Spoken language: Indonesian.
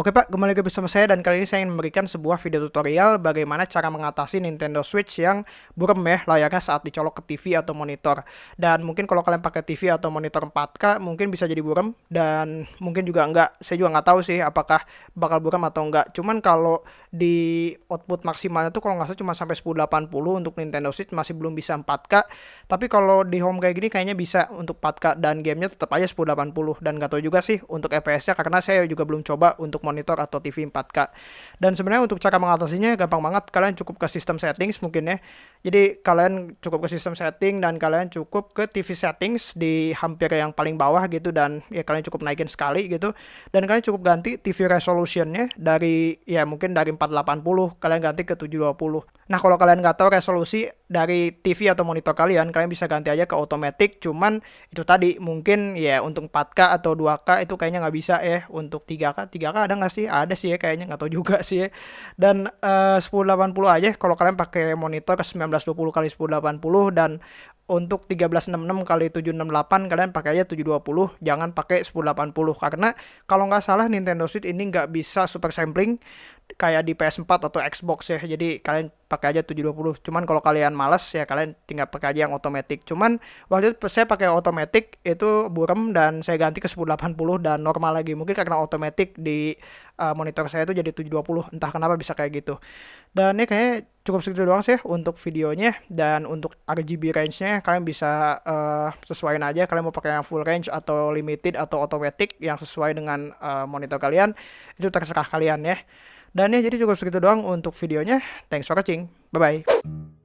Oke Pak, kembali lagi bersama saya dan kali ini saya ingin memberikan sebuah video tutorial bagaimana cara mengatasi Nintendo Switch yang burem ya layarnya saat dicolok ke TV atau monitor. Dan mungkin kalau kalian pakai TV atau monitor 4K mungkin bisa jadi burem dan mungkin juga enggak. Saya juga nggak tahu sih apakah bakal burem atau enggak. Cuman kalau di output maksimalnya tuh kalau nggak salah cuma sampai 1080 untuk Nintendo Switch masih belum bisa 4K. Tapi kalau di home kayak gini kayaknya bisa untuk 4K dan gamenya tetap aja 1080 dan nggak tahu juga sih untuk FPS-nya karena saya juga belum coba untuk monitor atau TV 4K. Dan sebenarnya untuk cara mengatasinya gampang banget. Kalian cukup ke sistem settings mungkin ya. Jadi kalian cukup ke sistem setting dan kalian cukup ke TV settings di hampir yang paling bawah gitu dan ya kalian cukup naikin sekali gitu. Dan kalian cukup ganti TV resolutionnya dari ya mungkin dari 480 kalian ganti ke 720. Nah kalau kalian nggak tahu resolusi dari TV atau monitor kalian, kalian bisa ganti aja ke automatic. Cuman itu tadi mungkin ya untuk 4K atau 2K itu kayaknya nggak bisa ya. Untuk 3K, 3K ada nggak sih? Ada sih ya kayaknya nggak tahu juga sih ya. Dan uh, 1080 aja kalau kalian pakai monitor ke 9 1920 kali 1080 dan untuk 1366 kali 768 kalian pakai aja 720 jangan pakai 1080 karena kalau nggak salah Nintendo Switch ini nggak bisa super sampling kayak di PS4 atau Xbox ya. Jadi kalian pakai aja 720 cuman kalau kalian males ya kalian tinggal pakai aja yang otomatis. Cuman waktu itu saya pakai otomatis itu burem dan saya ganti ke 1080 dan normal lagi. Mungkin karena otomatis di uh, monitor saya itu jadi 720 entah kenapa bisa kayak gitu. Dan ini kayaknya cukup segitu doang sih untuk videonya dan untuk RGB range-nya kalian bisa uh, sesuaiin aja. Kalian mau pakai yang full range atau limited atau automatic yang sesuai dengan uh, monitor kalian itu terserah kalian ya. Dan ya jadi cukup segitu doang untuk videonya. Thanks for watching. Bye bye